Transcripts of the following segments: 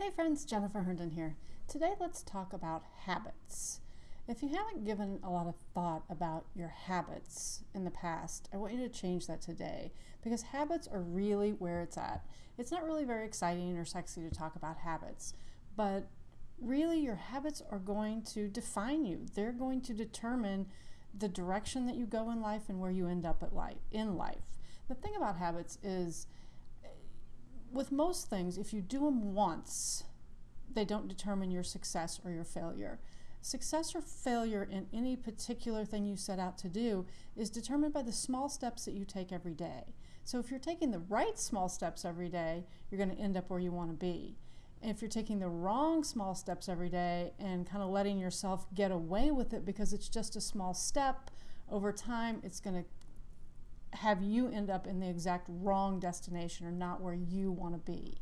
Hey friends, Jennifer Herndon here. Today let's talk about habits. If you haven't given a lot of thought about your habits in the past, I want you to change that today because habits are really where it's at. It's not really very exciting or sexy to talk about habits, but really your habits are going to define you. They're going to determine the direction that you go in life and where you end up at life in life. The thing about habits is with most things, if you do them once, they don't determine your success or your failure. Success or failure in any particular thing you set out to do is determined by the small steps that you take every day. So if you're taking the right small steps every day, you're going to end up where you want to be. If you're taking the wrong small steps every day and kind of letting yourself get away with it because it's just a small step, over time it's going to have you end up in the exact wrong destination or not where you want to be.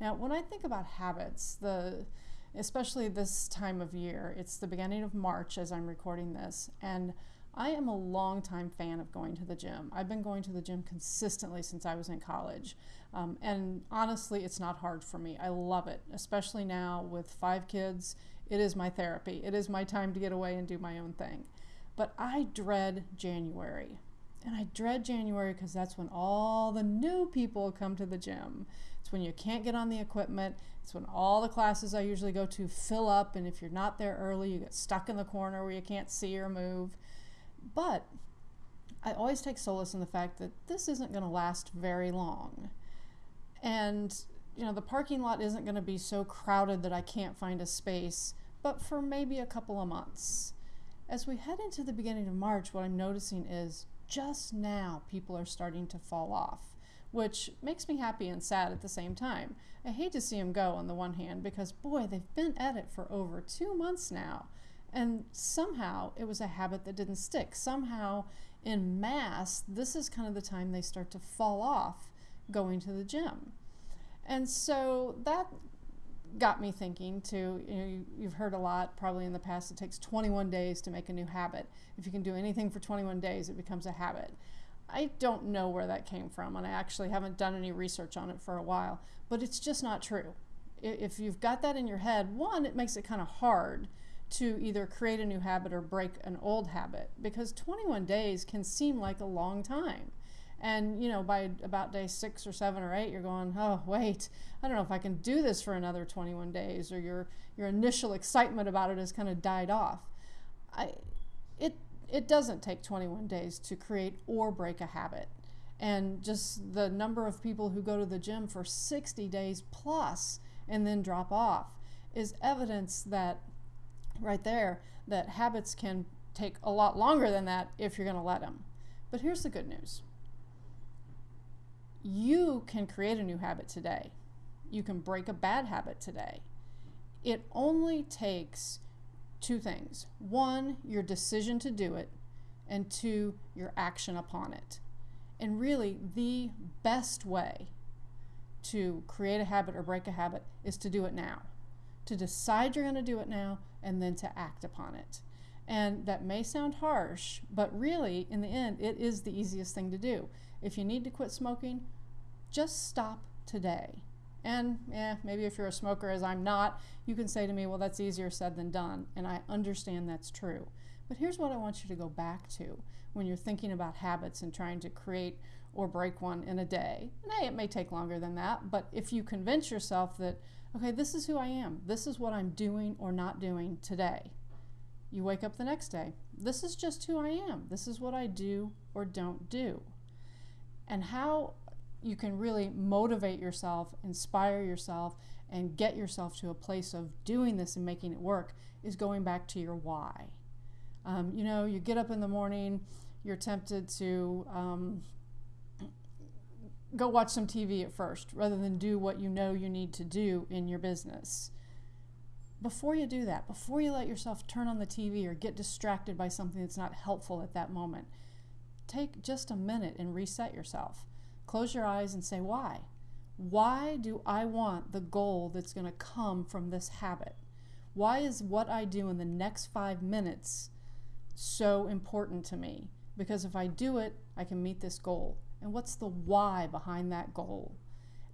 Now, when I think about habits, the especially this time of year, it's the beginning of March as I'm recording this, and I am a long-time fan of going to the gym. I've been going to the gym consistently since I was in college. Um, and honestly, it's not hard for me. I love it, especially now with five kids. It is my therapy. It is my time to get away and do my own thing. But I dread January. And I dread January because that's when all the new people come to the gym. It's when you can't get on the equipment. It's when all the classes I usually go to fill up. And if you're not there early, you get stuck in the corner where you can't see or move. But I always take solace in the fact that this isn't going to last very long. And, you know, the parking lot isn't going to be so crowded that I can't find a space, but for maybe a couple of months. As we head into the beginning of March, what I'm noticing is just now people are starting to fall off, which makes me happy and sad at the same time. I hate to see them go on the one hand because, boy, they've been at it for over two months now. And somehow it was a habit that didn't stick. Somehow, in mass, this is kind of the time they start to fall off going to the gym. And so that got me thinking too. You know, you, have heard a lot probably in the past. It takes 21 days to make a new habit. If you can do anything for 21 days, it becomes a habit. I don't know where that came from, and I actually haven't done any research on it for a while. But it's just not true. If you've got that in your head, one, it makes it kind of hard to either create a new habit or break an old habit because 21 days can seem like a long time. And you know, by about day six or seven or eight, you're going, oh wait, I don't know if I can do this for another 21 days, or your your initial excitement about it has kind of died off. I, it it doesn't take 21 days to create or break a habit, and just the number of people who go to the gym for 60 days plus and then drop off is evidence that right there that habits can take a lot longer than that if you're going to let them. But here's the good news you can create a new habit today. You can break a bad habit today. It only takes two things one, your decision to do it, and two, your action upon it. And really, the best way to create a habit or break a habit is to do it now. To decide you're going to do it now and then to act upon it. And that may sound harsh, but really, in the end, it is the easiest thing to do. If you need to quit smoking, just stop today. And yeah, maybe if you're a smoker, as I'm not, you can say to me, well, that's easier said than done. And I understand that's true. But here's what I want you to go back to when you're thinking about habits and trying to create or break one in a day. And hey, it may take longer than that, but if you convince yourself that, okay, this is who I am, this is what I'm doing or not doing today, you wake up the next day, this is just who I am, this is what I do or don't do. And how you can really motivate yourself, inspire yourself, and get yourself to a place of doing this and making it work is going back to your why. Um, you know, you get up in the morning, you're tempted to um, go watch some TV at first rather than do what you know you need to do in your business. Before you do that, before you let yourself turn on the TV or get distracted by something that's not helpful at that moment, take just a minute and reset yourself. Close your eyes and say, why? Why do I want the goal that's going to come from this habit? Why is what I do in the next five minutes so important to me? Because if I do it, I can meet this goal. And what's the why behind that goal?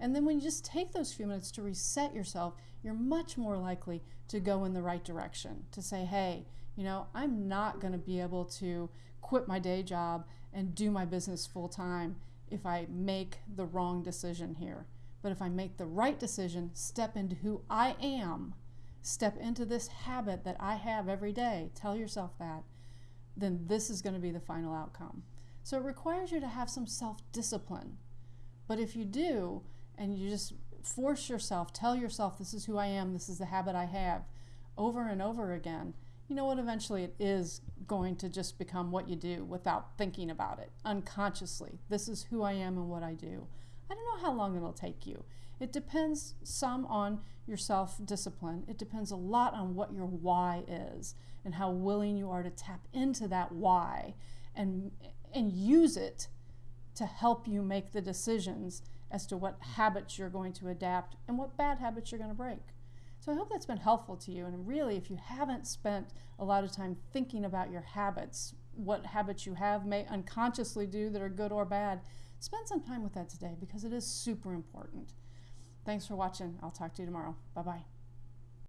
And then when you just take those few minutes to reset yourself, you're much more likely to go in the right direction, to say, hey, you know, I'm not going to be able to quit my day job and do my business full time if I make the wrong decision here. But if I make the right decision, step into who I am, step into this habit that I have every day, tell yourself that, then this is going to be the final outcome. So it requires you to have some self discipline. But if you do, and you just force yourself, tell yourself, this is who I am, this is the habit I have, over and over again, you know what? Eventually it is going to just become what you do without thinking about it, unconsciously. This is who I am and what I do. I don't know how long it'll take you. It depends some on your self discipline. It depends a lot on what your why is and how willing you are to tap into that why and and use it to help you make the decisions as to what habits you're going to adapt and what bad habits you're going to break. So I hope that's been helpful to you. And really, if you haven't spent a lot of time thinking about your habits, what habits you have may unconsciously do that are good or bad, spend some time with that today because it is super important. Thanks for watching. I'll talk to you tomorrow. Bye bye.